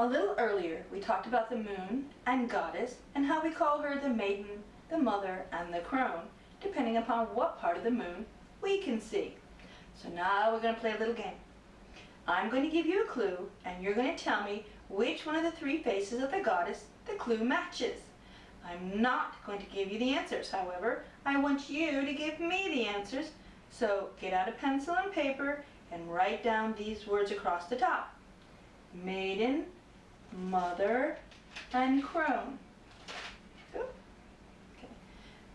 A little earlier, we talked about the moon and goddess and how we call her the maiden, the mother, and the crone, depending upon what part of the moon we can see. So now we're going to play a little game. I'm going to give you a clue, and you're going to tell me which one of the three faces of the goddess the clue matches. I'm not going to give you the answers, however. I want you to give me the answers. So get out a pencil and paper and write down these words across the top. Maiden, mother, and crone.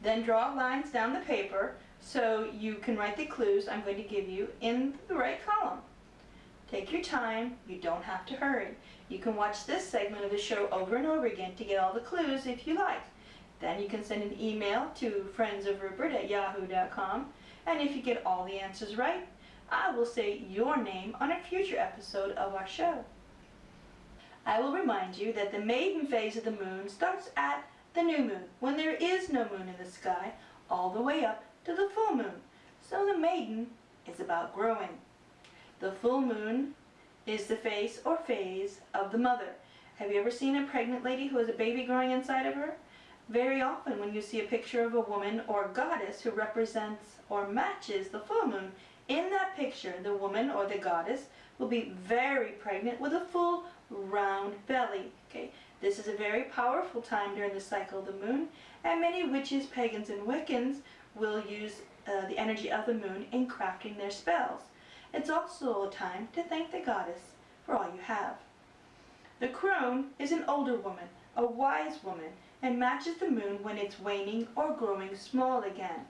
Then draw lines down the paper so you can write the clues I'm going to give you in the right column. Take your time, you don't have to hurry. You can watch this segment of the show over and over again to get all the clues if you like. Then you can send an email to friendsofrupert at yahoo.com and if you get all the answers right, I will say your name on a future episode of our show. I will remind you that the maiden phase of the moon starts at the new moon, when there is no moon in the sky, all the way up to the full moon. So the maiden is about growing. The full moon is the face or phase of the mother. Have you ever seen a pregnant lady who has a baby growing inside of her? Very often when you see a picture of a woman or a goddess who represents or matches the full moon, in that picture the woman or the goddess will be very pregnant with a full round belly. Okay, This is a very powerful time during the cycle of the moon, and many witches, pagans, and Wiccans will use uh, the energy of the moon in crafting their spells. It's also a time to thank the goddess for all you have. The crone is an older woman, a wise woman, and matches the moon when it's waning or growing small again.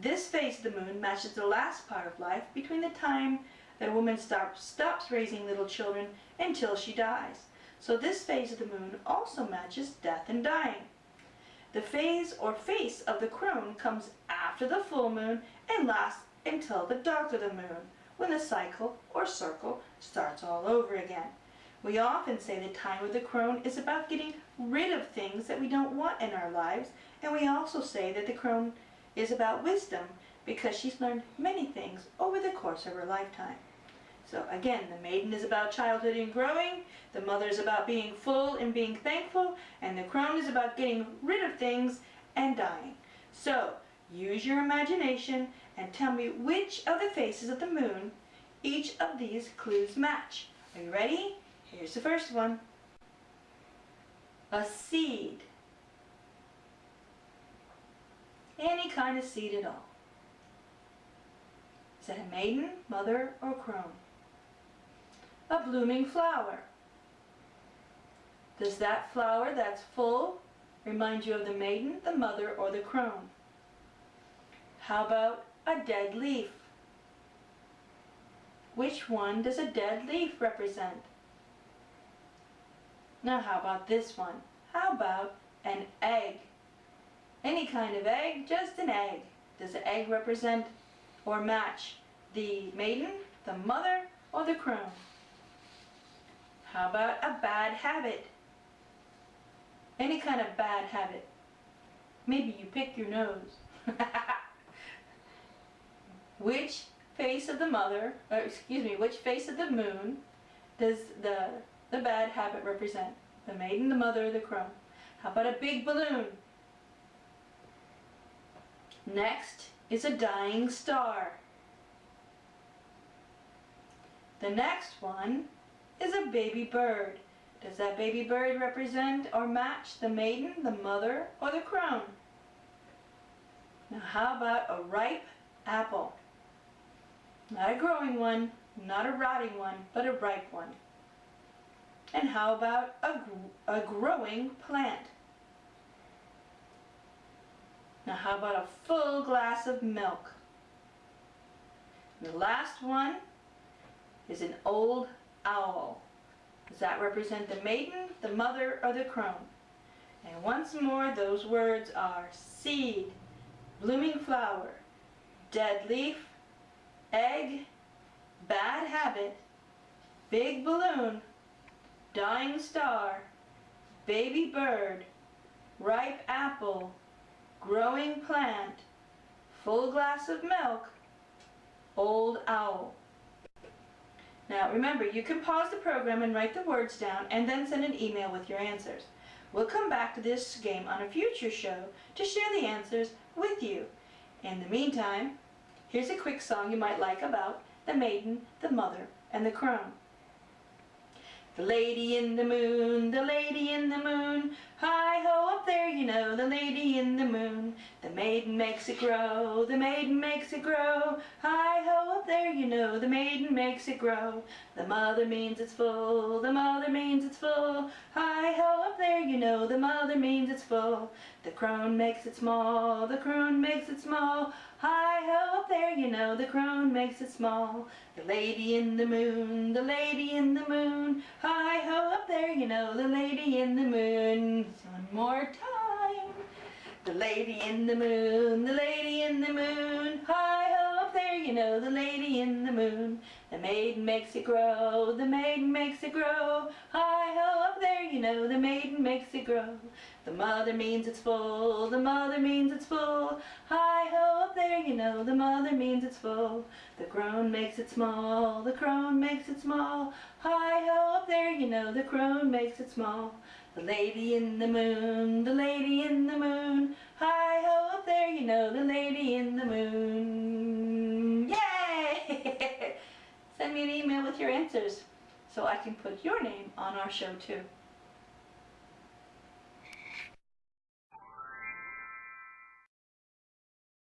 This phase of the moon matches the last part of life between the time that a woman stop, stops raising little children until she dies. So this phase of the moon also matches death and dying. The phase or face of the crone comes after the full moon and lasts until the dark of the moon, when the cycle or circle starts all over again. We often say the time of the crone is about getting rid of things that we don't want in our lives, and we also say that the crone is about wisdom because she's learned many things over the course of her lifetime. So again, the maiden is about childhood and growing, the mother is about being full and being thankful, and the crone is about getting rid of things and dying. So use your imagination and tell me which of the faces of the moon each of these clues match. Are you ready? Here's the first one. A seed. Any kind of seed at all. Is that a maiden, mother, or crone? A blooming flower. Does that flower that's full remind you of the maiden, the mother, or the crone? How about a dead leaf? Which one does a dead leaf represent? Now how about this one? How about an egg? Any kind of egg, just an egg. Does the egg represent or match the maiden, the mother, or the crone? How about a bad habit? Any kind of bad habit. Maybe you pick your nose. which face of the mother, or excuse me, which face of the moon does the, the bad habit represent? The maiden, the mother, the crone. How about a big balloon? Next is a dying star. The next one is a baby bird. Does that baby bird represent or match the maiden, the mother, or the crone? Now how about a ripe apple? Not a growing one, not a rotting one, but a ripe one. And how about a, a growing plant? Now how about a full glass of milk? And the last one is an old owl. Does that represent the maiden, the mother, or the crone? And once more, those words are seed, blooming flower, dead leaf, egg, bad habit, big balloon, dying star, baby bird, ripe apple, growing plant, full glass of milk, old owl. Now remember, you can pause the program and write the words down and then send an email with your answers. We'll come back to this game on a future show to share the answers with you. In the meantime, here's a quick song you might like about the maiden, the mother, and the crone. The lady in the moon, the lady in the moon, hi ho up there you know, the lady in the moon. The maiden makes it grow, the maiden makes it grow, hi ho up there you know, the maiden makes it grow. The mother means it's full, the mother means it's full, hi ho up there you know, the mother means it's full. The crone makes it small, the crone makes it small, hi ho up there you know, the crone makes it small. The lady in the moon, the lady in the moon, hi ho up there you know, the lady in the moon. One more time. The lady in the moon, the lady in the moon, hi ho up there you know, the lady in the moon. The maiden makes it grow, the maiden makes it grow, hi ho up there you know, the maiden makes it grow. The mother means it's full, the mother means it's full, hi ho up there you know, the mother means it's full. The crone makes it small, the crone makes it small, hi ho up there you know, the crone makes it small. The lady in the moon, the lady in the moon, hi ho up there you know, the lady in the moon. Yay! Send me an email with your answers so I can put your name on our show too.